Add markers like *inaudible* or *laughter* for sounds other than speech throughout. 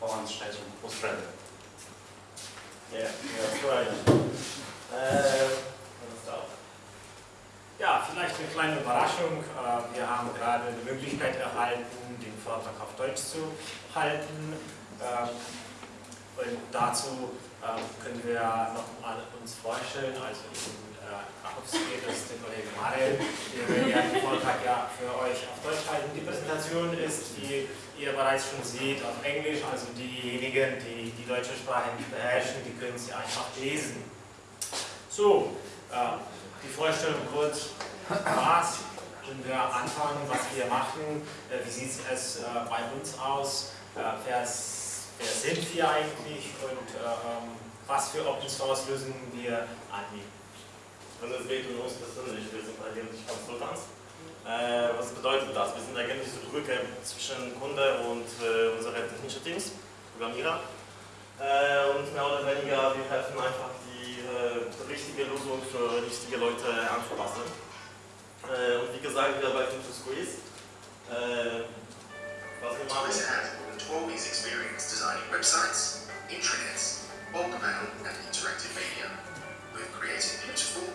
voranschreiten muss rennen. Yeah, that's right. Äh, Ja, vielleicht eine kleine Überraschung. Äh, Wir haben gerade die Möglichkeit erhalten, den Vortrag auf Deutsch zu halten. Ähm, Und dazu ähm, können wir noch mal uns vorstellen, also ich bin äh, Kachowski, das ist der Kollege Marel, der ja den Vortrag ja für euch auf Deutsch halten. Die Präsentation ist, wie ihr bereits schon seht, auf Englisch, also diejenigen, die die deutsche Sprache nicht beherrschen, die können sie einfach lesen. So, äh, die Vorstellung kurz, was können wir anfangen, was wir machen, äh, wie sieht es äh, bei uns aus, äh, wer, sind wir eigentlich und äh, ähm, was für Open Source Lösungen wir anbieten. Also es geht uns persönlich, wir sind eigentlich Consultants. Äh, was bedeutet das? Wir sind eigentlich die Brücke zwischen Kunde und äh, unsere technischen Teams, Programmierer. Äh, und mehr oder weniger, wir helfen einfach die äh, richtige Lösung für richtige Leute anzupassen. Äh, und wie gesagt, wir arbeiten für Squeeze. Äh, was wir machen, than 12 years' experience designing websites, intranets, bulk mail, and interactive media. We've created beautiful,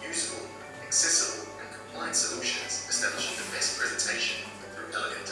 usable, accessible, and solutions, establishing the best presentation through elegant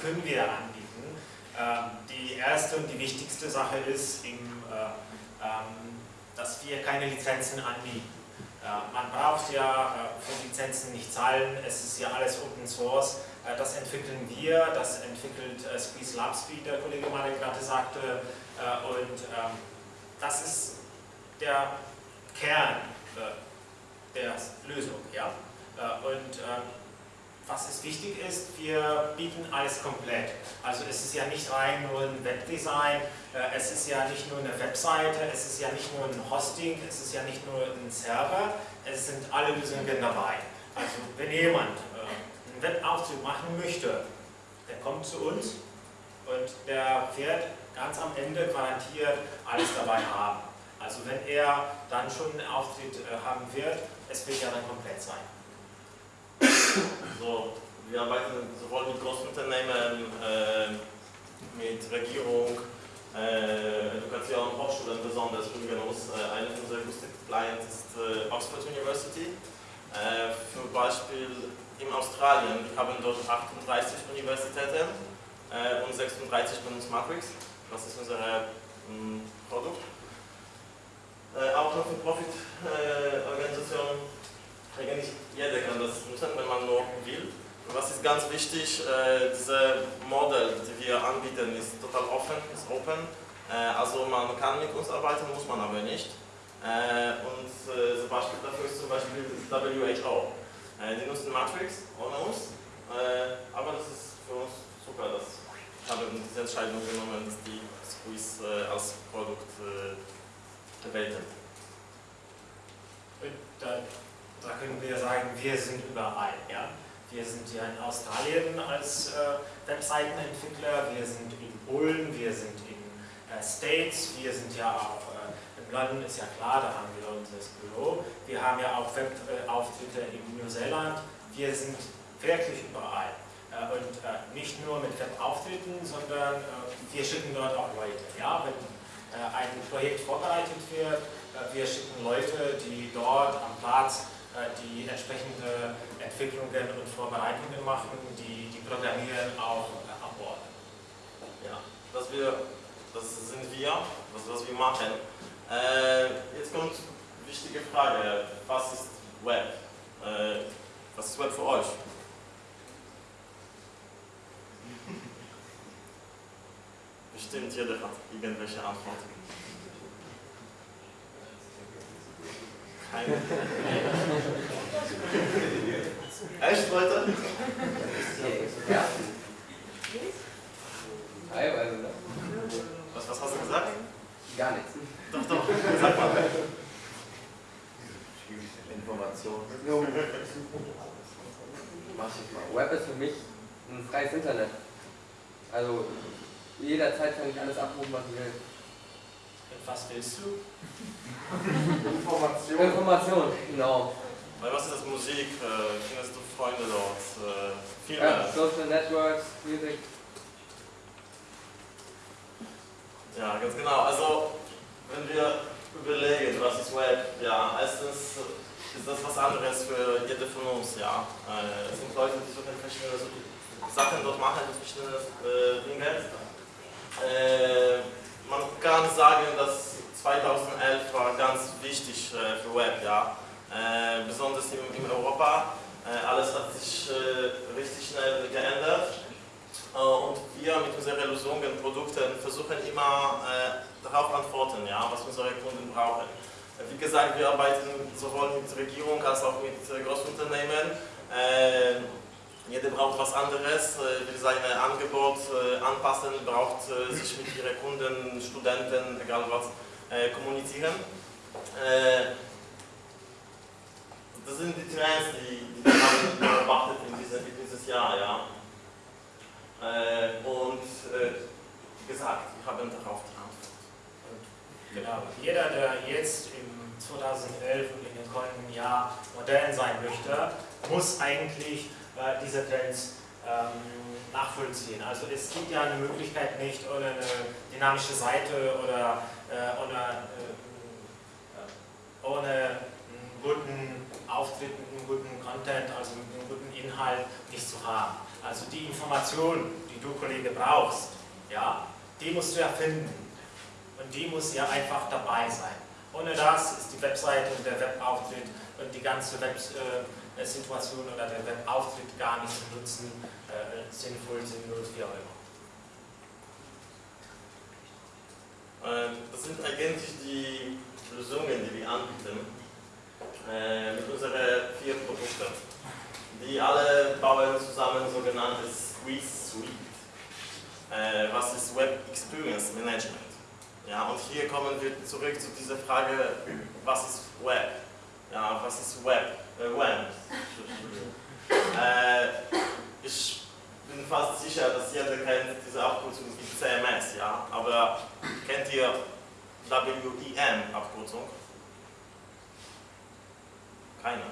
was können wir anbieten, ähm, die erste und die wichtigste Sache ist, eben, äh, ähm, dass wir keine Lizenzen anbieten. Äh, man braucht ja äh, für Lizenzen nicht zahlen, es ist ja alles Open Source. Äh, das entwickeln wir, das entwickelt äh, Squeeze Labs, wie der Kollege Marek gerade sagte. Äh, und ähm, das ist der Kern der Lösung. Ja? Und äh, was es wichtig ist, wir bieten alles komplett. Also es ist ja nicht rein nur ein Webdesign, äh, es ist ja nicht nur eine Webseite, es ist ja nicht nur ein Hosting, es ist ja nicht nur ein Server, es sind alle Lösungen dabei. Also wenn jemand äh, einen Webauftritt machen möchte, der kommt zu uns und der wird ganz am Ende garantiert alles dabei haben. Also wenn er dann schon einen Auftritt äh, haben wird, es wird ja dann komplett sein. So, wir arbeiten sowohl mit Großunternehmen, äh, mit Regierung, äh, Education, Hochschulen besonders. Übrigens, äh, einer unserer größten Clients ist äh, Oxford University. Äh, für Beispiel in Australien, wir haben dort 38 Universitäten äh, und 36 benutzt Matrix. Das ist unser mh, Produkt. Äh, auch noch für Profit-Organisationen eigentlich jeder kann das nutzen, wenn man nur will. Was ist ganz wichtig, äh, dieses Modell, das wir anbieten, ist total offen, ist open. Äh, also man kann mit uns arbeiten, muss man aber nicht. Äh, und äh, das Beispiel dafür ist zum Beispiel WHO. Äh, die nutzen Matrix ohne uns, äh, aber das ist für uns super, dass haben diese Entscheidung genommen, dass die Squeeze äh, als Produkt äh, haben. Und da, da können wir sagen, wir sind überall. Ja? Wir sind ja in Australien als äh, Webseitenentwickler, wir sind in Polen, wir sind in äh, States, wir sind ja auch äh, in In London ist ja klar, da haben wir unser Büro. Wir haben ja auch Webauftritte in Neuseeland. Wir sind wirklich überall. Äh, und äh, nicht nur mit Webauftritten, sondern äh, wir schicken dort auch Leute. Ja? Wenn ein Projekt vorbereitet wird, wir schicken Leute, die dort am Platz die entsprechende Entwicklungen und Vorbereitungen machen, die, die programmieren auch an Bord. Ja, das, wir, das sind wir, das was wir machen. Äh, jetzt kommt eine wichtige Frage, was ist Web? Äh, was ist Web für euch? *laughs* Bestimmt jeder hat irgendwelche Antworten. Echt, Leute? Information. Genau. Weil was ist das Musik? Äh, findest du Freunde dort? Äh, viel Ja, mehr. Social Networks, Music. Ja, ganz genau. Also, wenn wir überlegen, was ist Web, ja, erstens ist das was anderes für jede von uns, ja. Äh, es sind Leute, die so verschiedene Sachen dort machen, verschiedene äh, Dinge. Äh, man kann sagen, dass 2011 war ganz wichtig äh, für Web, ja. Äh, besonders in, in Europa. Äh, alles hat sich richtig schnell geändert. Und wir mit unseren Lösungen, Produkten versuchen immer darauf antworten, ja, was unsere Kunden brauchen. Wie gesagt, wir arbeiten sowohl mit Regierung als auch mit Großunternehmen. Äh, jeder braucht was anderes, will sein Angebot anpassen, braucht sich mit ihren Kunden, Studenten, egal was, kommunizieren. Äh, das sind die Trends, die, die wir haben beobachtet in, diese, in dieses Jahr. Ja. Äh, und äh, wie gesagt, wir haben darauf die Antwort. Genau. Jeder, der jetzt im 2011 und in dem kommenden Jahr modern sein möchte, muss eigentlich äh, diese Trends nachvollziehen. Also es gibt ja eine Möglichkeit nicht ohne eine dynamische Seite oder äh, ohne, äh, ohne einen guten Auftritt, einen guten Content, also einen guten Inhalt nicht zu haben. Also die Information, die du Kollege brauchst, ja, die musst du ja finden. Und die muss ja einfach dabei sein. Ohne das ist die Webseite und der Webauftritt und die ganze Websituation oder der Webauftritt gar nicht zu nutzen, sinnvoll, sinnlos, wie auch immer. Äh, das sind eigentlich die Lösungen, die wir anbieten äh, mit unseren vier Produkten. Die alle bauen zusammen sogenanntes Squeeze Suite. Äh, was ist Web Experience Management? Ja, und hier kommen wir zurück zu dieser Frage, was ist Web? Ja, was ist Web? Äh, Web. *laughs* ich bin fast sicher, dass jeder kennt diese Abkürzung wie CMS, ja, aber kennt ihr WEM-Abkürzung? Keine.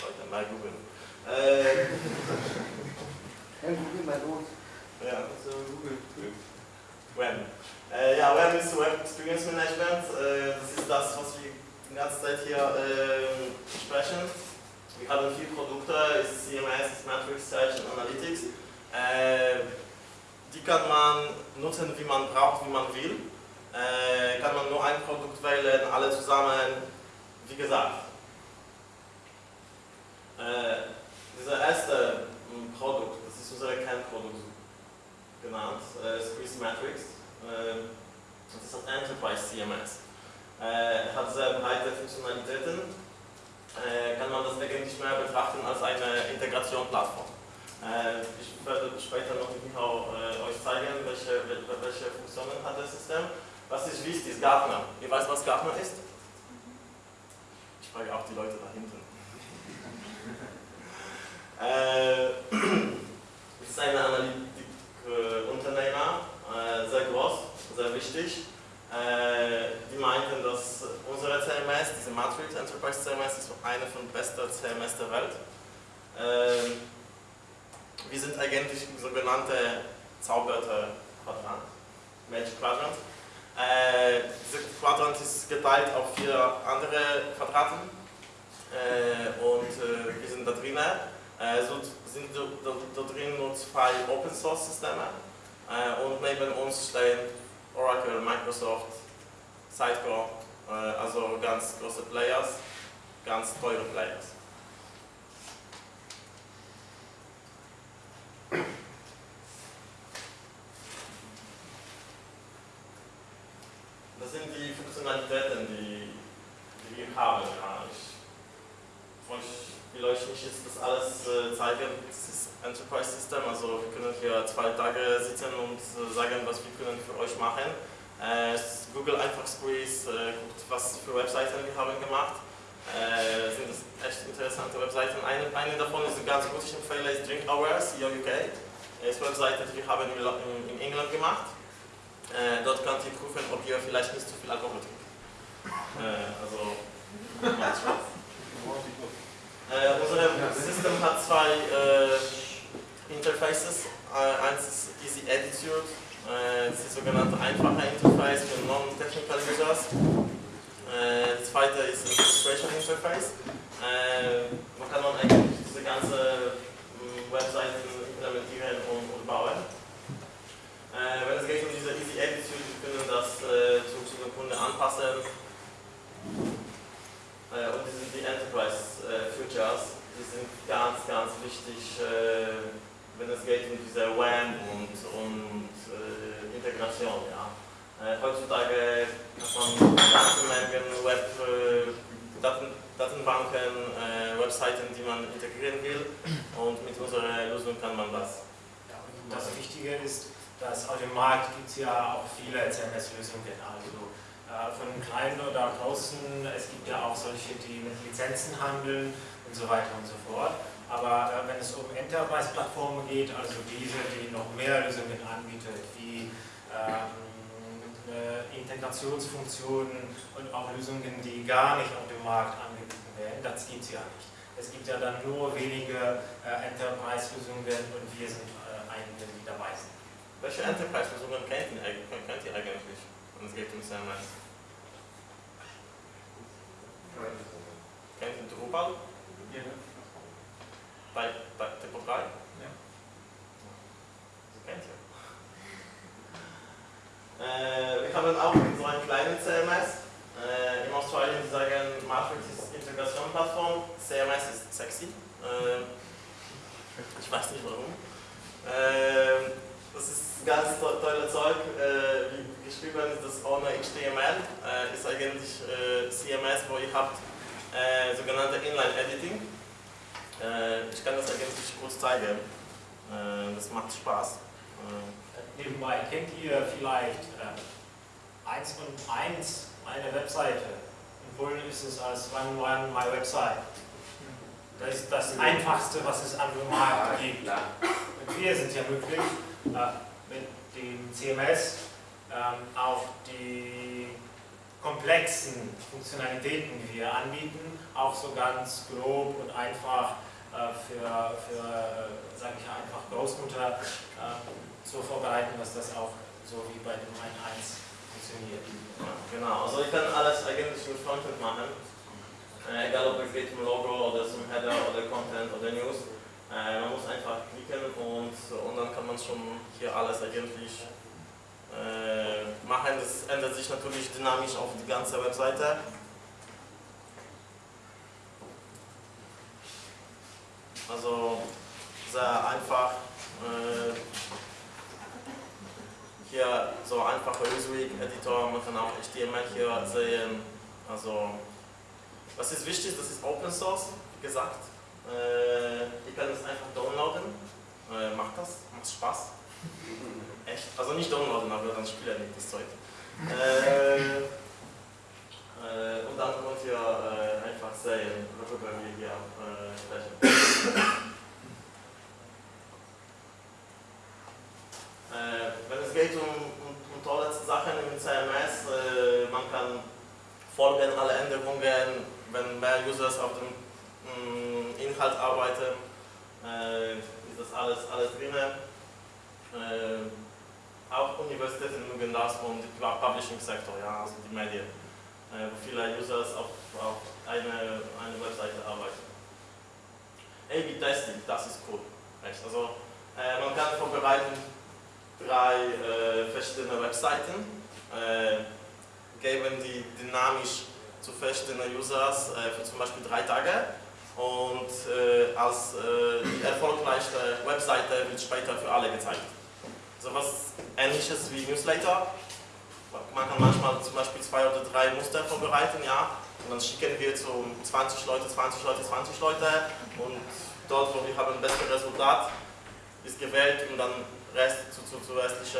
Leute, mal googeln. Äh, Ja, Google mal los. ja. So, Google. WEM. Äh, ja, WEM ist Web Experience Management. Äh, das ist das, was wir die ganze Zeit hier äh, sprechen. Wir haben vier Produkte, CMS, Matrix, Search und Analytics. Äh, die kann man nutzen, wie man braucht, wie man will. Äh, kann man nur ein Produkt wählen, alle zusammen. Wie gesagt, äh, dieser erste m, Produkt, das ist unser Kernprodukt genannt, äh, Squeeze Matrix. Äh, das ist das Enterprise CMS. Äh, hat sehr breite Funktionalitäten. Äh, kann man das eigentlich mehr betrachten als eine Integrationsplattform. Äh, ich werde später noch mit äh, euch zeigen, welche, wel- welche Funktionen hat das System. Was ist wichtig, ist Gartner. Ihr weißt, was Gartner ist? Ich frage auch die Leute da hinten. es *laughs* *clears throat* ist ein Analytikunternehmer, sehr groß, sehr wichtig. Äh, Die meinten, dass unsere CMS, diese Matrix Enterprise CMS, ist eine von besten CMS der Welt. Äh, wir sind eigentlich sogenannte Zauberter-Quadrant, Magic Quadrant. Äh, dieser Quadrant ist geteilt auf vier andere Quadranten äh, und äh, wir sind da drin. so sind da, da, da drin nur zwei Open Source Systeme und neben uns stehen Oracle, Microsoft, Sitecore, äh, also ganz große Players, ganz teure Players. Das sind die Funktionalitäten, die, die wir haben. Ja. Ich, ich will euch nicht jetzt das alles äh, zeigen. Das ist Enterprise System, also wir können hier zwei Tage sitzen und äh, sagen, was wir können für euch machen. Äh, Google einfach Squeeze, äh, guckt, was für Webseiten wir haben gemacht. Äh, sind das echt interessante Webseiten. Eine, eine davon ist ganz gut, ich empfehle, ist Drink Hours, hier UK. Ist eine Webseite, die wir haben in, in England gemacht. Dort könnt ihr prüfen, ob ihr vielleicht nicht zu viel Alkohol trinkt. Also. *laughs* Äh, unser System hat zwei Interfaces. Eins ist Easy Attitude, äh, das ist das sogenannte einfache Interface für Non-Technical Users. Äh, das zweite ist das Illustration Interface. Äh, man kann man eigentlich diese ganze Webseiten implementieren und, bauen. Äh, wenn es geht um diese Easy Attitude, wir können das äh, zu, zu dem Kunden anpassen. Äh, und die sind die Enterprise äh, Futures, die sind ganz, ganz wichtig, äh, wenn es geht um diese WAN und, und äh, Integration. Ja. heutzutage hat man ganze Mengen Web, Daten, Datenbanken, Webseiten, die man integrieren will und mit unserer Lösung kann man das. Ja, und das Wichtige ist, dass auf dem Markt gibt es ja auch viele CMS-Lösungen, also äh, von kleinen oder großen, es gibt ja auch solche, die mit Lizenzen handeln und so weiter und so fort. Aber äh, wenn es um Enterprise-Plattformen geht, also diese, die noch mehr Lösungen anbietet, wie ähm, Integrationsfunktionen und auch Lösungen, die gar nicht auf dem Markt angeboten werden, das gibt es ja nicht. Es gibt ja dann nur wenige äh, Enterprise-Lösungen und wir sind die dabei sind. Welche Enterprise-Lösungen kennt ihr, kennt ihr eigentlich, wenn es geht um CMS? Kennt ihr Drupal? Ja. Bei, bei Typo 3? Ja. Das kennt ihr. Äh, wir haben auch so einen kleinen CMS. Äh, in Australien sagen, Matrix ist Integration-Plattform, CMS ist sexy. Äh, ich weiß nicht warum. Äh, das ist ganz to tolle Zeug. Äh, wie geschrieben ist das ohne HTML. Äh, ist eigentlich äh, CMS, wo ihr habt äh, sogenannte Inline-Editing. Äh, ich kann das eigentlich kurz zeigen. Äh, das macht Spaß. Nebenbei, kennt ihr vielleicht 1 und 1 eine Webseite? In Polen ist es als One One My Website. Das ist das Einfachste, was es an dem Markt gibt. Wir sind ja möglich, mit dem CMS ähm, auch die komplexen Funktionalitäten, die wir anbieten, auch so ganz grob und einfach äh, für, für äh, sage ich einfach, Großmutter äh, so vorbereiten, dass das auch so wie bei dem 1.1 funktioniert. Genau, also ich kann alles eigentlich mit Frontend machen, äh, egal ob es geht um Logo oder zum Header oder Content oder News. Äh, man muss einfach klicken und, und dann kann man schon hier alles eigentlich äh, machen. Das ändert sich natürlich dynamisch auf die ganze Webseite. Also sehr einfach. Äh, hier so einfacher Newsweek-Editor, man kann auch HTML hier sehen. Also was ist wichtig, das ist Open Source, wie gesagt. Äh, ihr könnt es einfach downloaden. Äh, macht das, macht Spaß. Echt? Also nicht downloaden, aber dann spielt nicht das Zeug. Äh, äh, und dann könnt ihr äh, einfach sehen, worüber wir hier äh, sprechen. Wenn es geht um, um, um tolle Sachen im CMS, man kann folgen alle Änderungen, wenn mehr Users auf dem mh, Inhalt arbeiten, äh, ist das alles, alles drin. Äh, auch Universitäten mögen das und der Publishing-Sektor, ja, also die Medien, äh, wo viele Users auf, auf eine, eine Webseite arbeiten. A-B-Testing, das ist cool. Echt. Also, äh, man kann vorbereiten drei äh, verschiedene Webseiten, äh, geben die dynamisch zu verschiedenen Users für zum Beispiel drei Tage und äh, als äh, die erfolgreichste Webseite wird später für alle gezeigt. So was ähnliches wie Newsletter. Man kann manchmal zum Beispiel zwei oder drei Muster vorbereiten, ja, und dann schicken wir zu 20 Leute, 20 Leute, 20 Leute und dort, wo wir haben ein besseres Resultat, ist gewählt und dann Rest zu, zu, zu restlichen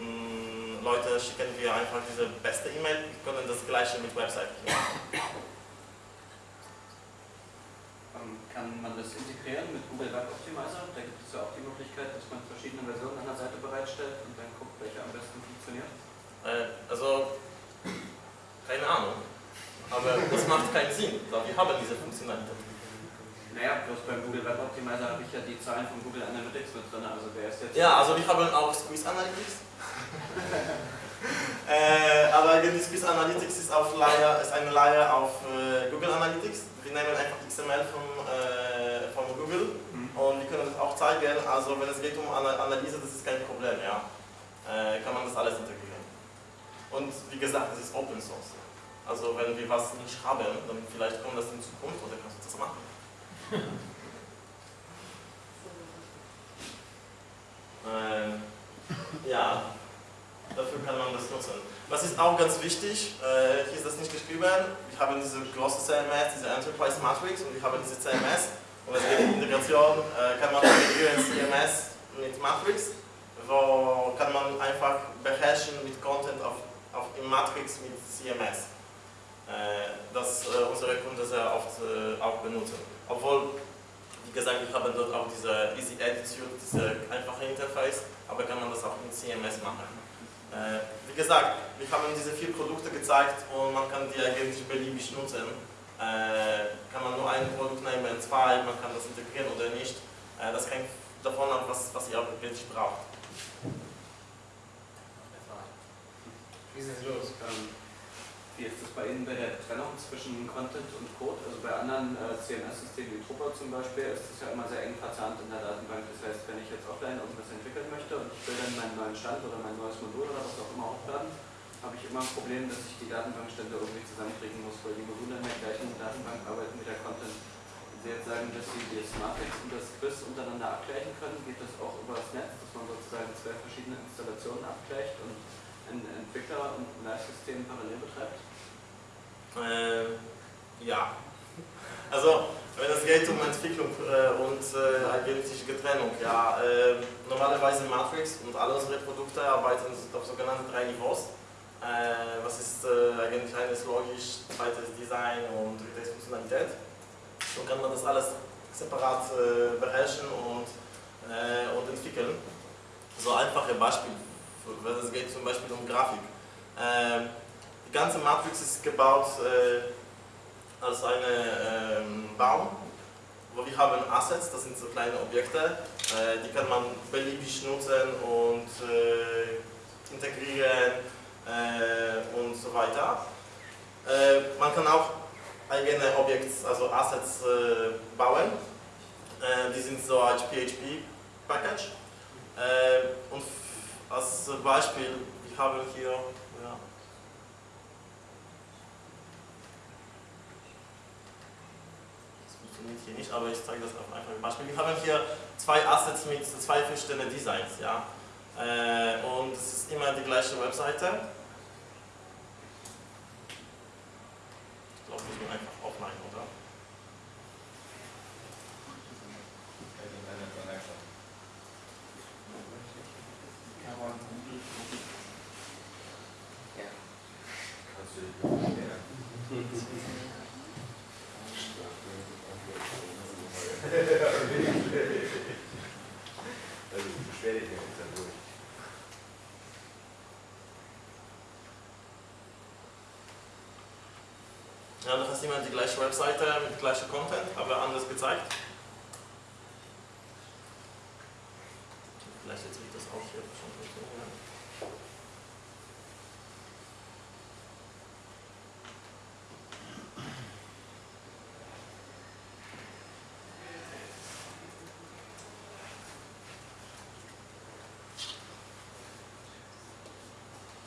mm, Leute schicken wir einfach diese beste E-Mail, wir können das gleiche mit Webseiten machen. Ähm, Kann man das integrieren mit Google Web Optimizer? Da gibt es ja auch die Möglichkeit, dass man verschiedene Versionen einer Seite bereitstellt und dann guckt, welche am besten funktioniert. Äh, also, keine Ahnung. Aber das macht keinen Sinn, weil wir haben diese Funktionalität. Naja, bloß beim Google Web Optimizer habe ich ja die Zahlen von Google Analytics mit drin, also wer ist jetzt... Ja, also wir haben auch Squeeze Analytics. *laughs* äh, aber die Squeeze Analytics ist, auf Layer, ist eine Layer auf äh, Google Analytics. Wir nehmen einfach XML von, äh, von Google Mhm. und wir können das auch zeigen. Also wenn es geht um Ana- Analyse, das ist kein Problem, ja. Äh, kann man das alles integrieren. Und wie gesagt, es ist Open Source. Also wenn wir was nicht haben, dann vielleicht kommt das in Zukunft oder kannst du das machen. *laughs* Ähm, ja, dafür kann man das nutzen. Was ist auch ganz wichtig, äh, hier ist das nicht geschrieben, wir haben diese große CMS, diese Enterprise Matrix und wir haben diese CMS und es um Integration, äh, kann man integrieren CMS mit Matrix, wo kann man einfach beherrschen mit Content auf, auf in Matrix mit CMS. Äh, das äh, unsere Kunden sehr oft auch benutzen. Obwohl wie gesagt, wir haben dort auch diese Easy Attitude, diese einfache Interface, aber kann man das auch in CMS machen. Wie gesagt, wir haben diese vier Produkte gezeigt und man kann die eigentlich beliebig nutzen. Äh, kann man nur ein Produkt nehmen, zwei, man kann das integrieren oder nicht. Äh, das hängt davon ab, was, was ihr auch wirklich braucht. Schießen Sie los. Ähm, wie ist das bei Ihnen bei der Trennung zwischen Content und Code? Also bei anderen äh, CMS-Systemen wie Drupal zum Beispiel ist das ja immer sehr eng verzahnt in der Datenbank. Das heißt, wenn ich jetzt offline irgendwas entwickeln möchte und ich will dann meinen neuen Stand oder mein neues Modul oder was auch immer hochladen, habe ich immer ein Problem, dass ich die Datenbankstände irgendwie zusammenkriegen muss, weil die Module in der gleichen Datenbank arbeiten wie der Content. Wenn Sie jetzt sagen, dass Sie das Matrix und das Quiz untereinander abgleichen können, geht das auch über das Netz, dass man sozusagen zwei verschiedene Installationen abgleicht und ein Entwickler und ein Live-System parallel betreibt? Äh, ja. *laughs* Also, wenn es geht um Entwicklung äh, und äh, eigentliche Trennung, ja, äh, normalerweise Matrix und alle unsere Produkte arbeiten auf sogenannten drei Niveaus. Äh, was ist äh, eigentlich eines logisch, zweites Design und drittes Funktionalität. So kann man das alles separat äh, beherrschen und, äh, und entwickeln. So einfache Beispiel, wenn es geht zum Beispiel um Grafik. Ähm, die ganze Matrix ist gebaut äh, als ein ähm, Baum, wo wir haben Assets, das sind so kleine Objekte, äh, die kann man beliebig nutzen und integrieren und so weiter. Äh, man kann auch eigene Objekte, also Assets äh, bauen. Äh, die sind so als PHP-Package. Äh, und als Beispiel, wir haben hier ja, funktioniert hier nicht, aber ich zeige das auf einfach ein Beispiel. Wir haben hier zwei Assets mit zwei verschiedenen Designs. Ja? Äh, und es ist immer die gleiche Webseite. Ich glaube, ich bin einfach offline, oder? Ja. Also beschwer dich nicht dann durch. Ja, du hast immer die gleiche Webseite mit gleichem Content, aber anders gezeigt. Vielleicht jetzt wird das auch hier schon.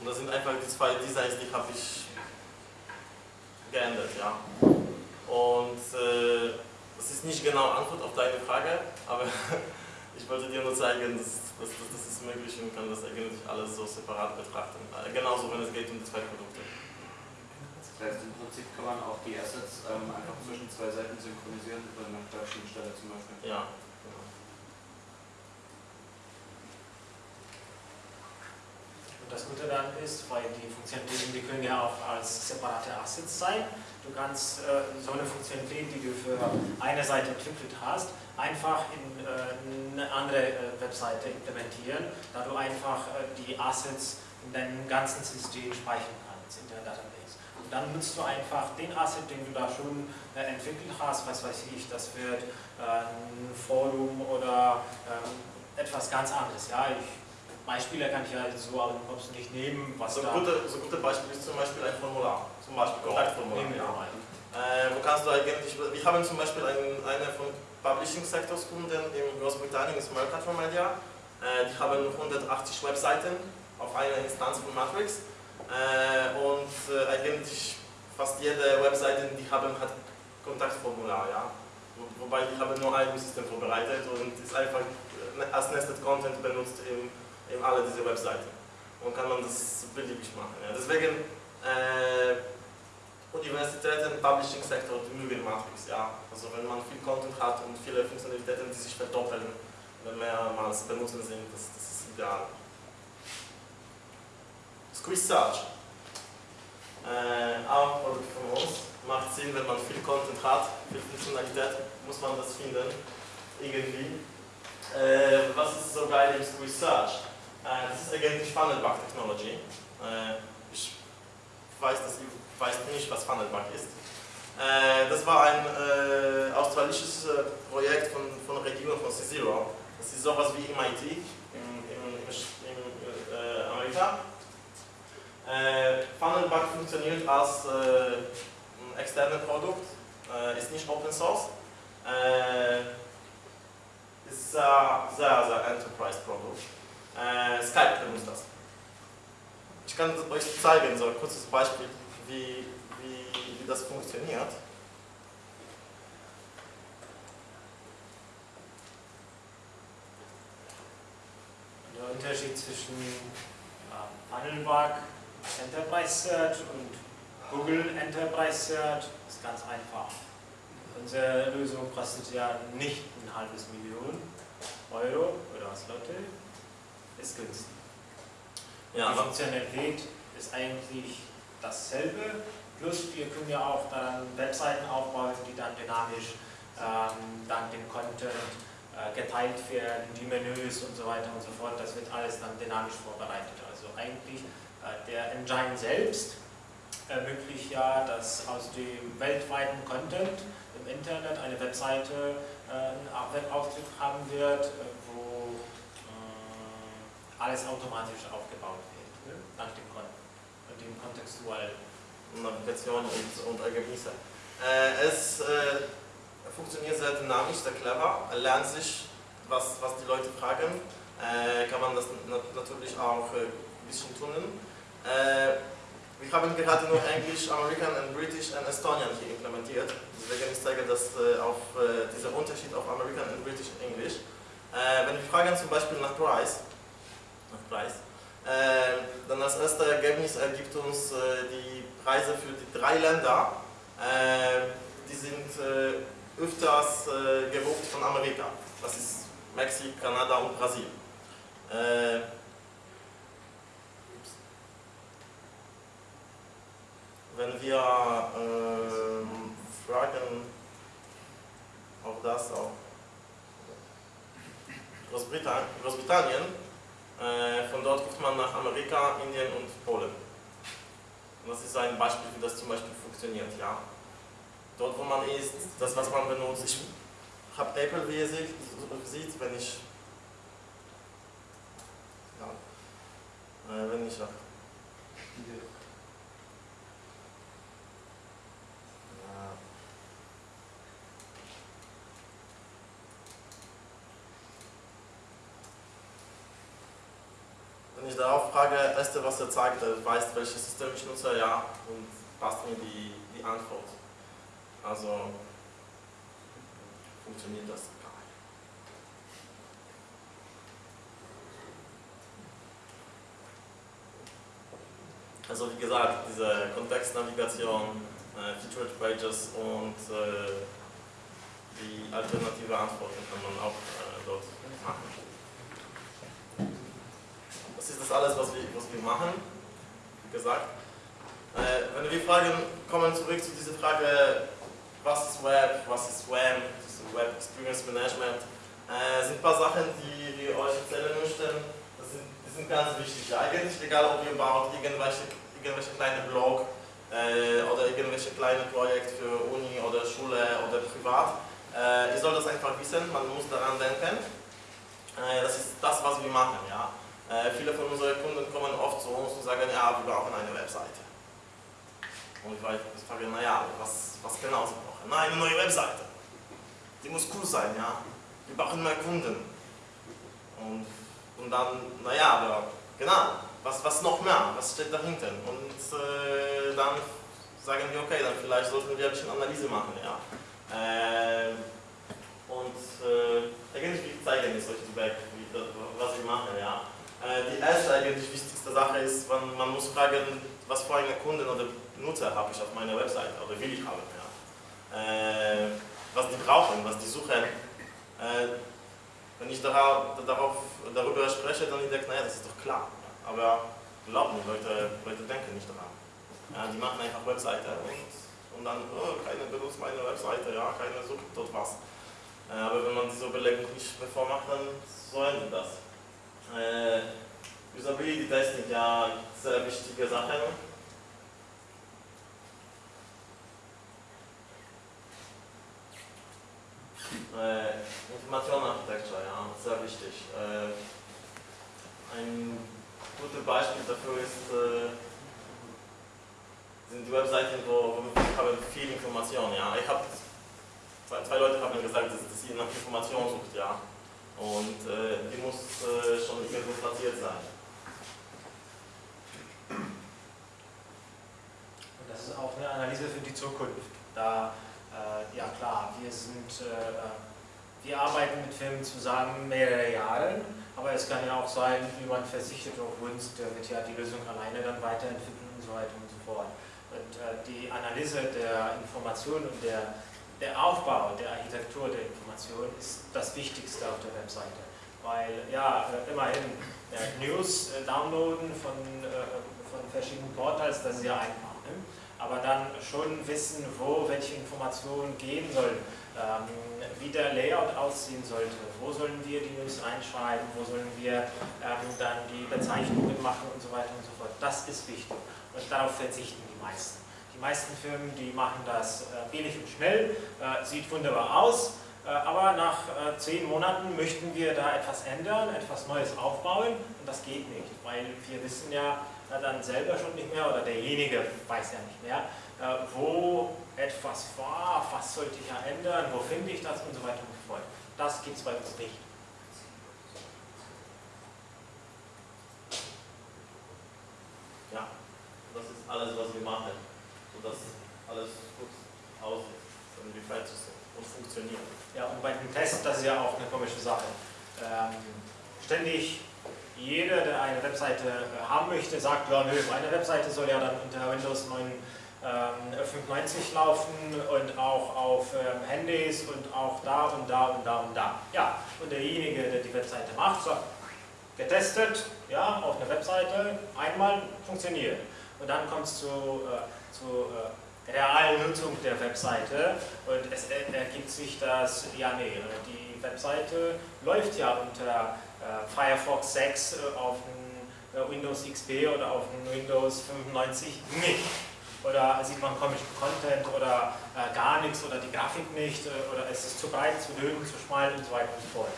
Und das sind einfach die zwei Designs, die habe ich ja. Und äh, das ist nicht genau Antwort auf deine Frage, aber *laughs* ich wollte dir nur zeigen, dass, dass, dass das ist möglich und kann das eigentlich alles so separat betrachten. Äh, genauso, wenn es geht um die zwei Produkte. Das heißt, im Prinzip kann man auch die Assets ähm, einfach zwischen zwei Seiten synchronisieren über eine Schnittstelle zum Beispiel. Ja. genau. Und das Gute dann ist, weil die Funktionalitäten, die können ja auch als separate Assets sein. Du kannst äh, so eine Funktionalität, die du für eine Seite entwickelt hast, einfach in äh, eine andere äh, Webseite implementieren, da du einfach äh, die Assets in deinem ganzen System speichern kannst, in der Database. Und dann nutzt du einfach den Asset, den du da schon äh, entwickelt hast, was weiß ich, das wird äh, ein Forum oder ähm, etwas ganz anderes. Ja, ich, Beispiele kann ich ja so aus dem Kopf nicht nehmen, was So da... ein gute, so gute Beispiel ist zum Beispiel ein Formular, zum Beispiel Kontaktformular. Ja. Äh, wo kannst du eigentlich, wir haben zum Beispiel einen, eine von Publishing Sectors Kunden in Großbritannien, ist Mercator Media. Äh, die haben 180 Webseiten auf einer Instanz von Matrix. Äh, und äh, eigentlich fast jede Webseite, die haben, hat Kontaktformular, ja. Wo, wobei die haben nur ein System vorbereitet und ist einfach äh, als Nested Content benutzt in, in alle diese Webseiten. Und kann man das beliebig machen. Ja. Deswegen äh, Universitäten, Publishing Sektor, die mögen Matrix, ja. Also wenn man viel Content hat und viele Funktionalitäten, die sich verdoppeln, oder mehrmals benutzen sind, das, das ist ideal. Squeeze Search. Äh, auch Produkt von uns. Macht Sinn, wenn man viel Content hat, viel Funktionalität, muss man das finden. Irgendwie. Äh, was ist so geil im Squeeze Search? Äh, das ist eigentlich Funnelback Technology. Äh, ich weiß, dass ihr weiß nicht, was Funnelback ist. Äh, das war ein australisches Projekt von, von der Regierung von C-Zero. Das ist sowas wie MIT in, in, in, Amerika. Funnelback funktioniert als ein externes Produkt, ist nicht Open Source. Ist sehr, sehr, sehr Enterprise-Produkt. Äh, Skype benutzt das. Ich kann euch zeigen, so ein kurzes Beispiel, wie, wie, wie das funktioniert. Der Unterschied zwischen ja, Funnelbug, Enterprise Search und Google Enterprise Search ist ganz einfach. Unsere Lösung kostet ja nicht ein halbes Million Euro oder Slotte, ist günstig. Ja, Die Funktionalität ist eigentlich dasselbe, plus wir können ja auch dann Webseiten aufbauen, die dann dynamisch ähm, dann den Content äh, geteilt werden, die Menüs und so weiter und so fort. Das wird alles dann dynamisch vorbereitet. Also eigentlich äh, der Engine selbst ermöglicht ja, dass aus dem weltweiten Content im Internet eine Webseite äh, einen Webauftritt haben wird, äh, wo alles automatisch aufgebaut wird, ne? nach dem, Kon dem kontextuellen. Navigation und, und Ergebnisse. Äh, es äh, funktioniert sehr dynamisch, sehr clever. Er lernt sich, was, was die Leute fragen. Äh, kann man das na natürlich auch äh, ein bisschen tun. Äh, wir haben gerade nur Englisch, American und British und Estonian hier implementiert. Deswegen ich zeige das äh, auf äh, dieser Unterschied auf American und British English. Äh, wenn wir fragen zum Beispiel nach Price, nach Preis, äh, dann als erstes Ergebnis ergibt uns äh, die Preise für die drei Länder. Äh, die sind äh, öfters äh, gebucht von Amerika. Das ist Mexiko, Kanada und Brasilien. Äh, wenn wir ähm, fragen, auch das auch Großbritannien, Großbritannien von dort guckt man nach Amerika, Indien und Polen. Und das ist ein Beispiel, wie das zum Beispiel funktioniert. Ja? dort wo man ist, das was man benutzt. Ich habe Apple, wie ihr seht, wenn ich ja, äh, wenn ich ja. Wenn ich darauf frage, erste was er zeigt, er weiß welches System ich nutze, ja, und passt mir die, die Antwort. Also funktioniert das gar nicht. Also wie gesagt, diese Kontextnavigation, äh, Featured Pages und äh, die alternative Antworten kann man auch äh, dort machen. Ist das alles, was wir, was wir machen, wie gesagt. Äh, wenn wir fragen, kommen zurück zu dieser Frage, was ist Web, was ist WAM, das ist Web Experience Management, äh, sind ein paar Sachen, die wir euch erzählen möchten. Das sind, die sind ganz wichtig. Eigentlich, egal ob ihr baut irgendwelche, irgendwelche kleine Blog äh, oder irgendwelche kleine Projekte für Uni oder Schule oder privat, äh, ihr sollt das einfach wissen, man muss daran denken. Äh, das ist das, was wir machen. Ja. Äh, viele von unseren Kunden kommen oft zu uns und sagen, ja, wir brauchen eine Webseite. Und ich frage, naja, was, was genau sie brauchen? Na, eine neue Webseite. Die muss cool sein, ja. Wir brauchen mehr Kunden. Und, und dann, naja, aber genau, was, was noch mehr? Was steht dahinter? Und äh, dann sagen wir, okay, dann vielleicht sollten wir ein bisschen Analyse machen, ja. Äh, und äh, eigentlich, zeigen es euch was wir machen, ja. Äh, die erste eigentlich wichtigste Sache ist, man, man muss fragen, was für eine Kunden oder Nutzer habe ich auf meiner Webseite oder will ich haben. Ja. Äh, was die brauchen, was die suchen. Äh, wenn ich darauf, darauf, darüber spreche, dann denke ich, naja, das ist doch klar. Aber glaubt mir, Leute, Leute denken nicht daran. Ja, die machen einfach Webseite und, und dann, oh, keiner benutzt meine Webseite, ja, keiner sucht dort was. Aber wenn man diese Überlegung nicht bevor macht, dann so endet das. Äh, Usability Testing, ja, sehr wichtige Sache. Äh, Informationenarchitektur, ja, sehr wichtig. Äh, ein gutes Beispiel dafür ist, äh, sind die Webseiten, wo, wo wir haben viel Information. Ja. Ich hab, zwei, zwei Leute haben gesagt, dass, dass sie nach Information sucht, ja. Und äh, die muss äh, schon irgendwo platziert sein. Und das ist auch eine Analyse für die Zukunft. Da, äh, ja klar, wir sind, äh, wir arbeiten mit Firmen zusammen mehrere Jahre, aber es kann ja auch sein, jemand versichert auf uns, der wird ja die Lösung alleine dann weiterentwickeln und so weiter und so fort. Und äh, die Analyse der Informationen und der der Aufbau der Architektur der Information ist das Wichtigste auf der Webseite. Weil, ja, äh, immerhin äh, News äh, downloaden von, von verschiedenen Portals, das ist ja einfach. Ne? Aber dann schon wissen, wo welche Informationen gehen sollen, ähm, wie der Layout aussehen sollte, wo sollen wir die News reinschreiben, wo sollen wir ähm, dann die Bezeichnungen machen und so weiter und so fort. Das ist wichtig und darauf verzichten die meisten. Die meisten Firmen, die machen das äh, billig und schnell, äh, sieht wunderbar aus, äh, aber nach zehn Monaten möchten wir da etwas ändern, etwas Neues aufbauen. Und das geht nicht, weil wir wissen ja dann selber schon nicht mehr oder derjenige weiß ja nicht mehr, wo etwas war, was sollte ich ja ändern, wo finde ich das und so weiter und so fort. Das gibt es bei uns nicht. Ja, das ist alles, was wir machen sodass alles gut aussieht, irgendwie fertig sind und funktioniert. Ja, und bei dem Test, das ist ja auch eine komische Sache. Ähm, ständig jeder, der eine Webseite äh, haben möchte, sagt, ja nö, meine Webseite soll ja dann unter Windows 9 ähm, 95 laufen und auch auf ähm, Handys und auch da und da und da und da. Ja, und derjenige, der die Webseite macht, sagt, getestet, ja, auf einer Webseite, einmal funktioniert. Und dann kommt es zu äh, zur äh, realen Nutzung der Webseite und es ergibt sich, dass, ja nee, die Webseite läuft ja unter äh, Firefox 6 äh, auf dem äh, Windows XP oder auf dem Windows 95 nicht. oder sieht man komischen Content oder äh, gar nichts oder die Grafik nicht äh, oder ist es zu breit, zu dünn, zu schmal und so weiter und so fort.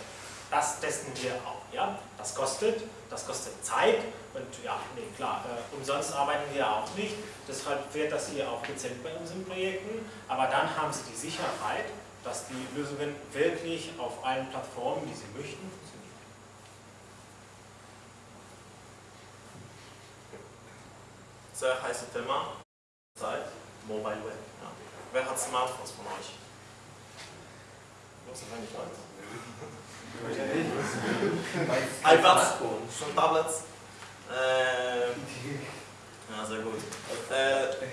Das testen wir auch. Ja? Das kostet, das kostet Zeit und ja, nee, klar, äh, umsonst arbeiten wir auch nicht. Deshalb wird das hier auch gezählt bei unseren Projekten. Aber dann haben Sie die Sicherheit, dass die Lösungen wirklich auf allen Plattformen, die Sie möchten, funktionieren. Sehr heißes Thema. Zeit. Mobile Web. Ja. Wer hat Smartphones von euch? Große wenig Leute. iPads, schon Tablets. Äh, ja, sehr gut. Äh,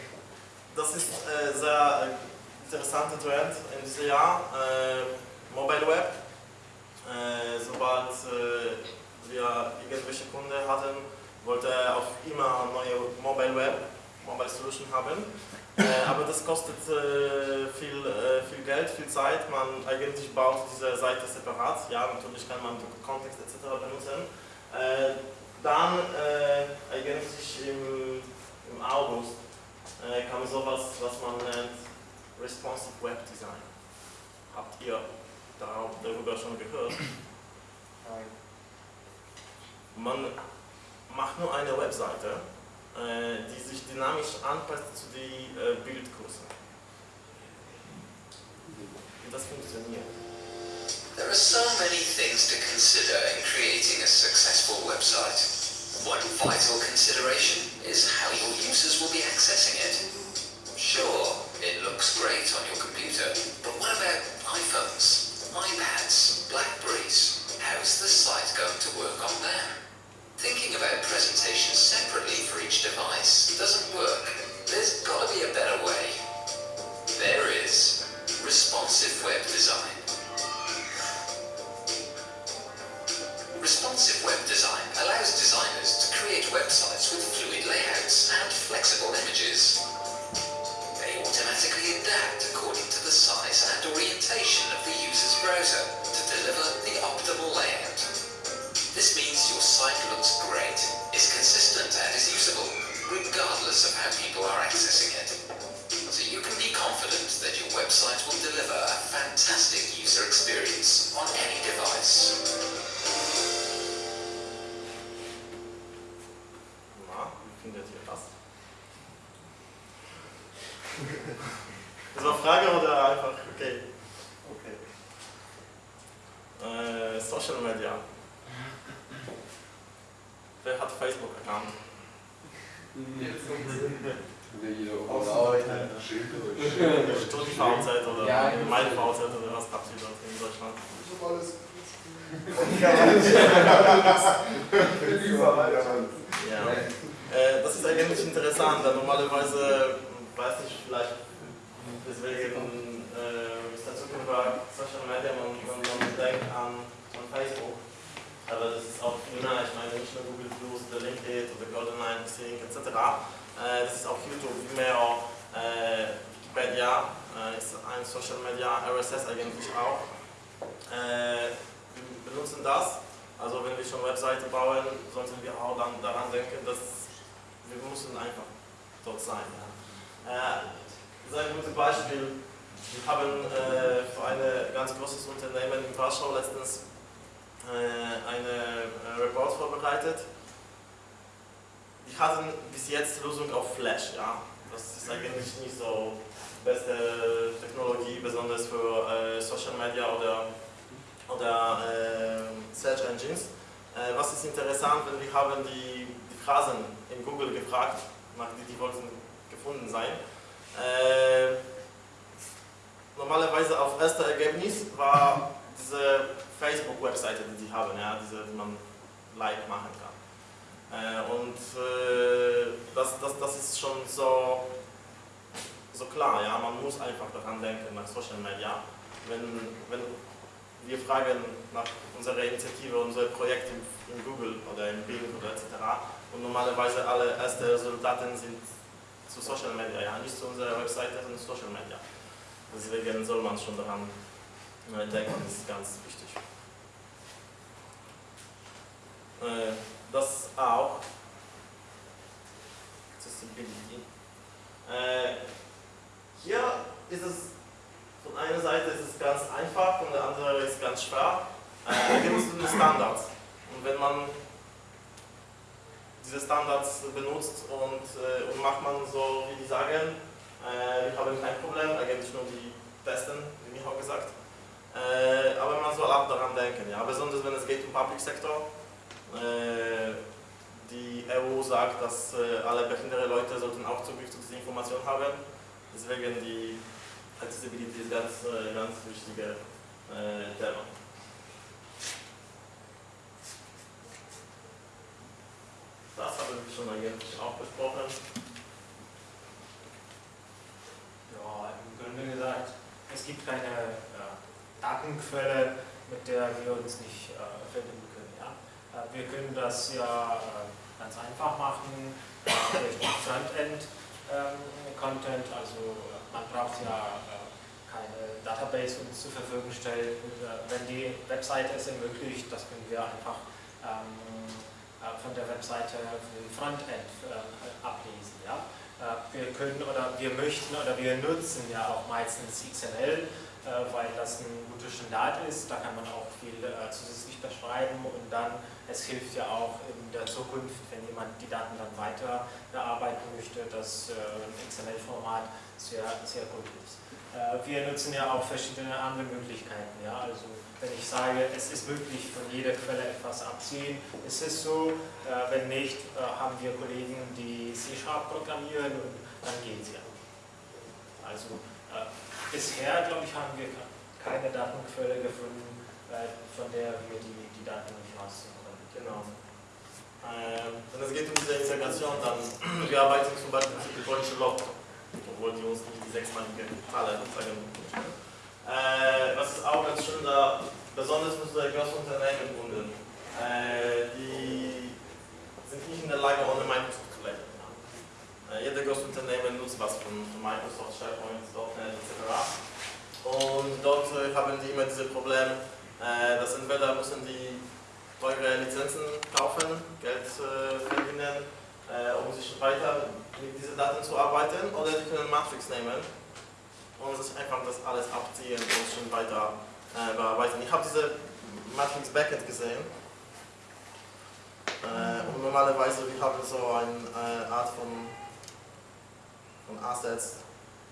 das ist äh, sehr interessanter Trend in diesem Jahr. Äh, Mobile Web. Äh, sobald äh, wir irgendwelche Kunden hatten, wollte er auf immer neue Mobile Web, Mobile Solution haben. Äh, aber das kostet äh, viel, äh, viel Geld, viel Zeit. Man eigentlich baut diese Seite separat. Ja, natürlich kann man Kontext etc. benutzen. Dann eigentlich im, im August kam sowas, was man nennt Responsive Web Design. Habt ihr darüber schon gehört? Man macht nur eine Webseite, die sich dynamisch anpasst zu den Bildkursen. Das funktioniert. There are so many things to consider in creating a successful website. One vital consideration is how your users will be accessing it. Sure, it looks great on your computer, but what about iPhones, iPads, Blackberries? How's the site going to work on them? Thinking about presentations separately for each device doesn't work. There's got to be a better way. There is responsive web design. Responsive web design allows designers to create websites with fluid layouts and flexible images. They automatically adapt according to the size and orientation of the user's browser to deliver the optimal layout. Your site looks great, is consistent and is usable, regardless of how people are accessing it. So you can be confident that your website will deliver a fantastic user experience on any device. Letztens äh, einen äh, Report vorbereitet. Die hatten bis jetzt Lösung auf Flash, ja. Das ist eigentlich nicht so beste Technologie, besonders für äh, Social Media oder, oder äh, Search Engines. Äh, was ist interessant, wenn wir haben die, die Phrasen in Google gefragt, nach die, die wollten gefunden sein. Äh, normalerweise auf erster Ergebnis war diese Facebook-Webseite, die sie haben, ja, diese, die man like machen kann. Äh, und äh, das, das, das ist schon so, so klar, ja, man muss einfach daran denken, nach Social Media. Wenn, wenn wir fragen nach unserer Initiative, unser Projekt in, in Google oder in Bing oder etc. Und normalerweise alle ersten Resultate sind zu Social Media, ja, nicht zu unserer Webseite, sondern Social Media. Deswegen soll man schon daran äh, denken, ist ganz wichtig. Äh, das auch Accessibility. Äh, hier ist es, von einer Seite ist es ganz einfach, von der anderen ist es ganz schwer. Da gibt es einen Standard. Und wenn man diese Standards benutzt und, äh, und macht man so, wie die sagen, wir haben kein Problem, eigentlich nur die testen, wie Michał gesagt. Äh, aber man soll auch daran denken, ja, besonders wenn es geht um Public Sector. Äh, die EU sagt, dass äh, alle behinderte Leute sollten auch Zugriff zu dieser Information haben. Deswegen die Accessibility ist ganz, äh, ganz wichtiges äh, Thema. Das haben wir schon eigentlich auch besprochen. Ja, im Grunde gesagt, es gibt keine Datenquelle, mit der wir uns nicht äh, verbinden können. Ja? Äh, wir können das ja äh, ganz einfach machen äh, durch Frontend-Content. also äh, man braucht ja äh, keine Database uns zur Verfügung stellen. wenn die Webseite es ermöglicht, das können wir einfach ähm, von der Webseite von dem Frontend ablesen. Ja? wir können oder wir möchten oder wir nutzen ja auch meistens XML, weil das ein guter Standard ist. Da kann man auch viel zusätzlich beschreiben und dann, es hilft ja auch in der Zukunft, wenn jemand die Daten dann weiter bearbeiten möchte, dass ein XML-Format sehr, sehr gut ist. Wir nutzen ja auch verschiedene andere Möglichkeiten. Ja? Also wenn ich sage, es ist möglich, von jeder Quelle etwas abziehen, ist es so. Wenn nicht, haben wir Kollegen, die C-Sharp programmieren und dann gehen sie auch. Also bisher, glaube ich, haben wir keine Datenquelle gefunden, von der wir die, die Daten nicht rausziehen können. Genau. Ähm, wenn es geht um diese Integration, dann wir arbeiten zum Beispiel mit der deutschen Log, obwohl die uns nicht die sechsmalige Zahl zeigen. Äh, was ist auch ganz schön da, besonders mit unseren großen Unternehmen gebunden. Äh, die sind nicht in der Lage, ohne Microsoft lernen. Äh, große Unternehmen nutzt was von, Microsoft, SharePoint, .NET etc. Und dort äh, haben die immer diese Probleme, äh, dass entweder müssen die teure Lizenzen kaufen, Geld verdienen, um sich weiter mit diesen Daten zu arbeiten, oder die können Matrix nehmen und sich einfach das alles abziehen und schon weiter bearbeiten. Ich habe diese Matrix Backend gesehen und normalerweise wir haben so eine Art von, von Assets,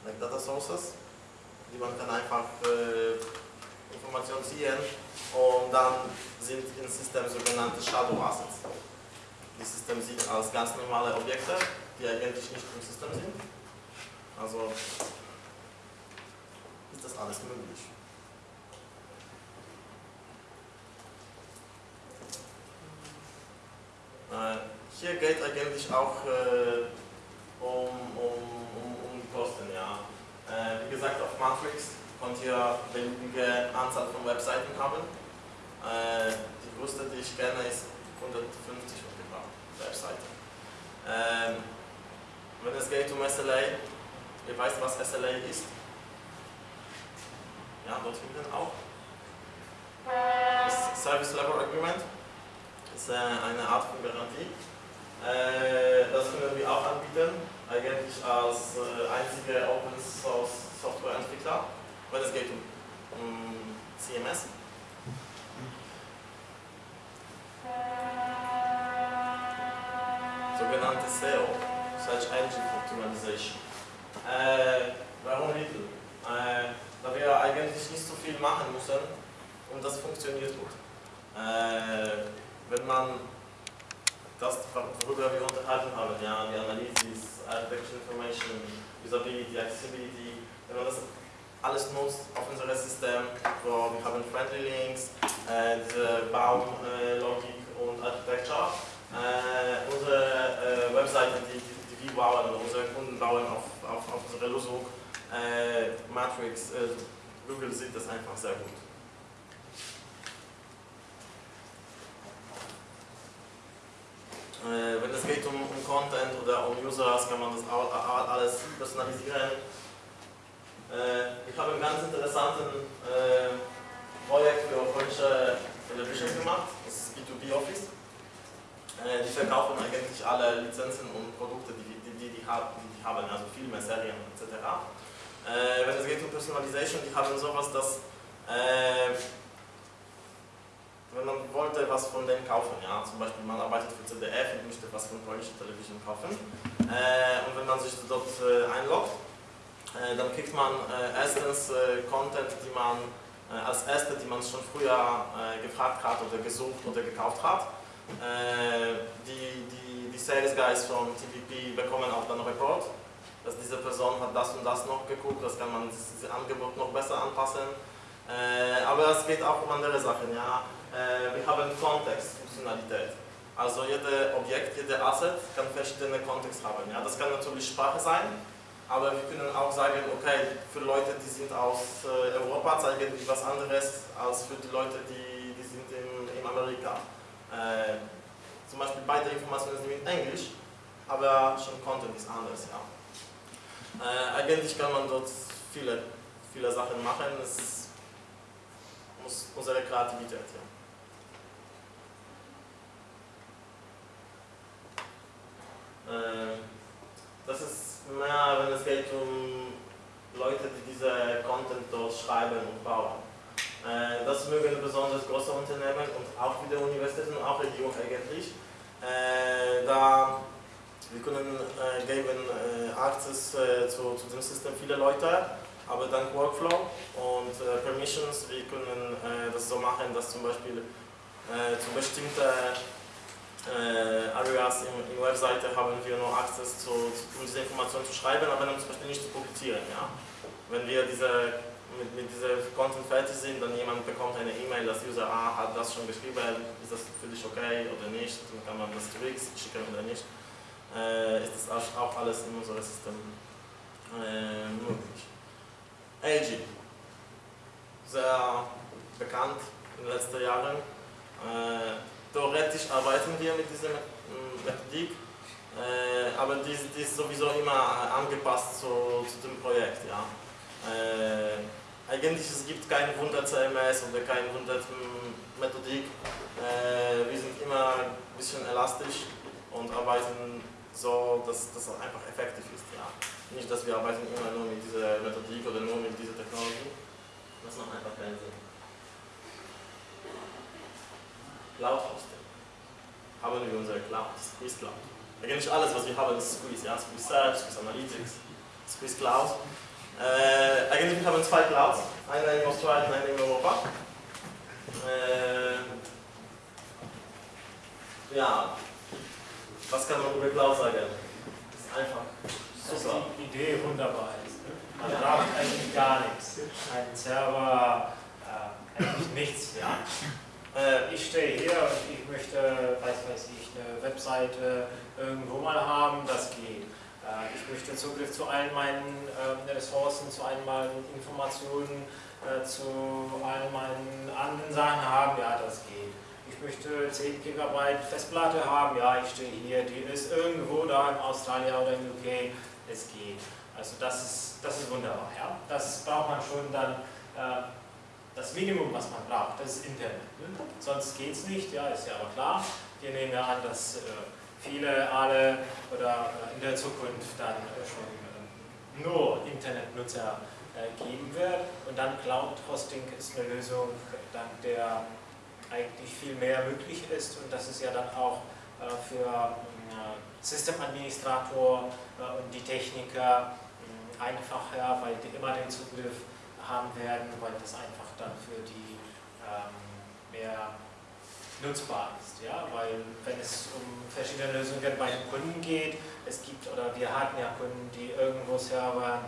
like Data Sources, die man kann einfach äh, Informationen ziehen und dann sind im System sogenannte Shadow Assets. Das System sieht als ganz normale Objekte, die eigentlich nicht im System sind. Also ist das alles möglich. Äh, hier geht eigentlich auch äh, um, um, um, um die Kosten. Ja. Äh, wie gesagt, auf Matrix könnt ihr beliebige Anzahl von Webseiten haben. Äh, die größte, die ich kenne, ist 150 ungefähr Webseiten. Ähm, wenn es geht um SLA, ihr weißt, was SLA ist? Ja, dort hinten auch. Das Service Level Agreement ist äh, eine Art von Garantie. Äh, das können wir auch anbieten, eigentlich als äh, einzige Open Source Software Entwickler, wenn es geht um, um CMS. Sogenannte SEO, Search Engine Optimization. Äh, warum Little? Äh, da wir eigentlich nicht so viel machen müssen und das funktioniert gut. Äh, wenn man das, worüber wir unterhalten haben, ja, die Analysis, Architecture Information, Usability, Accessibility, wenn man das alles nutzt auf unserem System, wo wir haben Friendly Links, äh, Baumlogik äh, und Architecture, äh, unsere äh, Webseiten, die, die, wir bauen unsere Kunden bauen auf, auf, auf unsere Lösung, äh, Matrix, äh, Google sieht das einfach sehr gut. Wenn es geht um, um, Content oder um Users, kann man das alles personalisieren. Äh, ich habe ein ganz interessantes äh, Projekt für europäische Television gemacht, das ist B2B Office. Äh, die verkaufen eigentlich alle Lizenzen und Produkte, die, die die, die, haben, also Filme, Serien etc. Äh, wenn es geht um Personalization, die haben sowas, dass äh, wenn man wollte was von denen kaufen, ja, zum Beispiel man arbeitet für ZDF und möchte was von polnischer Television kaufen äh, und wenn man sich dort äh, einloggt, äh, dann kriegt man äh, erstens äh, Content, die man äh, als erste, die man schon früher gefragt hat oder gesucht oder gekauft hat. die, die, die Sales Guys von TVP bekommen auch dann Report, dass diese Person hat das und das noch geguckt, das kann man dieses Angebot noch besser anpassen. aber es geht auch um andere Sachen, ja wir haben Kontextfunktionalität. Also jedes Objekt, jeder Asset kann verschiedene Kontexte haben. Ja? Das kann natürlich Sprache sein, aber wir können auch sagen, okay, für Leute, die sind aus äh, Europa, zeigen wir was anderes als für die Leute, die, die sind in, in Amerika. Äh, zum Beispiel beide Informationen sind in Englisch, aber schon Content ist anders. Ja. Äh, eigentlich kann man dort viele, viele Sachen machen, es muss unsere Kreativität. Ja. Das ist mehr, wenn es geht um Leute, die diese Content dort schreiben und bauen. Äh, das mögen besonders große Unternehmen und auch wieder Universitäten und auch Regierungen eigentlich. Äh, da wir können geben Access zu, zu dem System viele Leute, aber dank Workflow und Permissions, wir können das so machen, dass zum Beispiel zu bestimmten äh, Areas in, in Webseite haben wir nur Access zu, zu, um diese Informationen zu schreiben, aber zum Beispiel nicht zu publizieren. Ja? Wenn wir diese, mit, mit diesem Content fertig sind, dann jemand bekommt eine E-Mail, dass User A hat das schon geschrieben, ist das für dich okay oder nicht, dann kann man das zurückschicken oder nicht. Äh, ist das auch alles in unserem System äh, möglich. AG, sehr bekannt in den letzten Jahren. Äh, theoretisch arbeiten wir mit dieser Methodik, äh, aber die, die, ist sowieso immer angepasst zu, zu dem Projekt. Ja. Äh, eigentlich es gibt kein Wunder-CMS oder keine Wunder-Methodik. Äh, wir sind immer ein bisschen elastisch und arbeiten so, dass das einfach effektiv ist. Ja. Nicht, dass wir arbeiten immer nur mit dieser Methodik oder nur mit dieser Technologie. Das macht einfach keinen Sinn. Cloud Hosting. Haben wir unsere Cloud, Squeeze Cloud. Eigentlich alles, was wir haben, ist Squeeze. Ja? Squeeze Search, Squeeze Analytics, Squeeze Cloud. Äh, eigentlich haben wir zwei Clouds, eine in Australien, eine in Europa. Äh, ja, was kann man über Cloud sagen? Das ist einfach super. Dass die Idee wunderbar ist. Ne? Man braucht eigentlich gar nichts. Ein Server, äh, eigentlich nichts. Ja? Äh, ich stehe hier und ich möchte, weiß weiß ich, eine Webseite irgendwo mal haben, das geht. Äh, ich möchte Zugriff zu allen meinen äh, Ressourcen, zu allen meinen Informationen, zu allen meinen anderen Sachen haben, ja, das geht. Ich möchte 10 GB Festplatte haben, ja, ich stehe hier, die ist irgendwo da in Australien oder in UK, es geht. Also das ist, das ist wunderbar, ja. Das braucht man schon dann das Minimum, was man braucht, das ist Internet. Ne? Sonst geht es nicht, ja, ist ja aber klar. Wir nehmen ja an, dass äh, viele, alle oder äh, in der Zukunft dann äh, schon äh, nur Internetnutzer äh, geben wird. Und dann Cloud Hosting ist eine Lösung, dank der eigentlich viel mehr möglich ist. Und das ist ja dann auch äh, für Systemadministrator und die Techniker einfacher, weil die immer den Zugriff haben werden, weil das einfach dann für die ähm, mehr nutzbar ist. Ja? Weil wenn es um verschiedene Lösungen bei den Kunden geht, es gibt, oder wir hatten ja Kunden, die irgendwo Server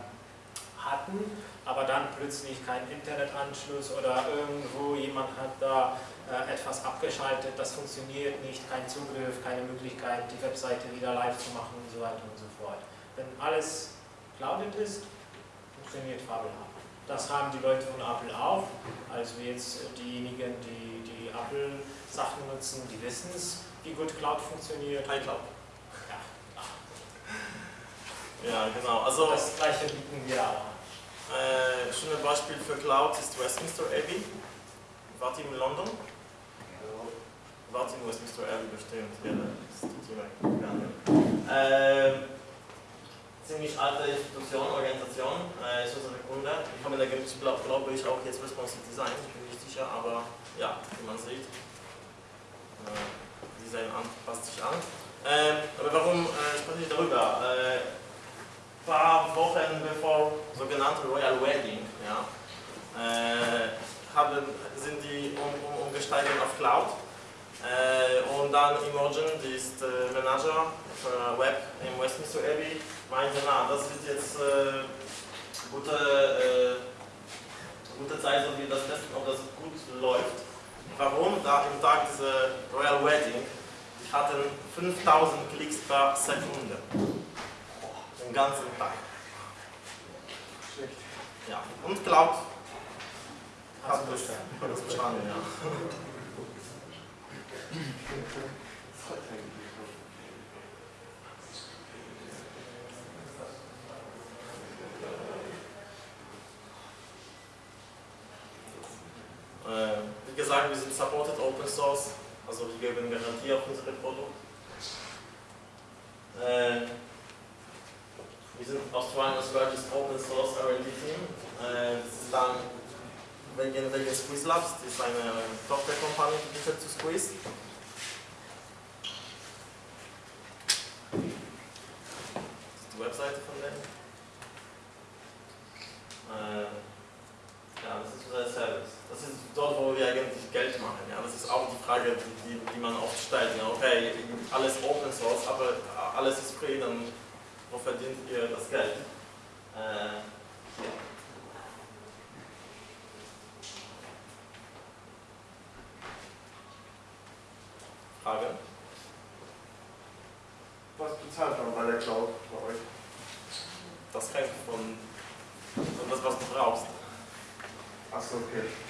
hatten, aber dann plötzlich keinen Internetanschluss oder irgendwo jemand hat da äh, etwas abgeschaltet, das funktioniert nicht, kein Zugriff, keine Möglichkeit, die Webseite wieder live zu machen und so weiter und so fort. Wenn alles clouded ist, funktioniert fabelhaft. Das haben die Leute von Apple auch. Also jetzt diejenigen, die die Apple-Sachen nutzen, die wissen es, wie gut Cloud funktioniert. iCloud. Ja. Ja, genau. Also, das gleiche bieten wir auch. Äh, schönes Beispiel für Cloud ist Westminster Abbey. Wart ihr in London? Ja. Wart in Westminster Abbey bestimmt. Ja, das ist die äh, ziemlich alte Institution, Organisation, äh, ist unsere Kunde. Die haben da, glaube glaub ich, auch jetzt Responsive Design, ich bin nicht sicher, aber ja, wie man sieht. Äh, Design an, passt sich an. Ähm, aber warum äh, spreche ich darüber? Äh, paar Wochen bevor sogenannte Royal Wedding, ja, äh, haben, sind die um, um, umgestiegen auf Cloud. Äh, und dann Imogen, die ist äh, Manager für Web im Westminster Abbey, meinte, na, das wird jetzt äh, gute, äh, gute Zeit, so wir das testen, ob das gut läuft. Warum? Da im Tag dieser Royal Wedding, die hatten 5000 Klicks per Sekunde. Den ganzen Tag. Schlecht. Ja. Und Cloud hat Hast du das, das verstanden, ja. *laughs* Das hat eigentlich so. Äh, wie gesagt, wir sind supported Open Source, also wir geben Garantie auf unsere Produkte. Äh, wir sind Australians largest Open Source R&D Team. Äh, das ist dann wegen, wegen Squeeze Labs, das ist eine Tochterkompanie, die bietet zu Squeeze. Das ist die Webseite von denen. Äh, ja, das ist unser Service. Das ist dort, wo wir eigentlich Geld machen. Ja, das ist auch die Frage, die, die, man oft stellt. Ja, okay, alles Open Source, aber alles ist free, dann wo verdient ihr das Geld? Äh, ja. Frage? Was bezahlt man bei der Cloud bei euch? Das hängt von, von das, was du brauchst. Achso, okay.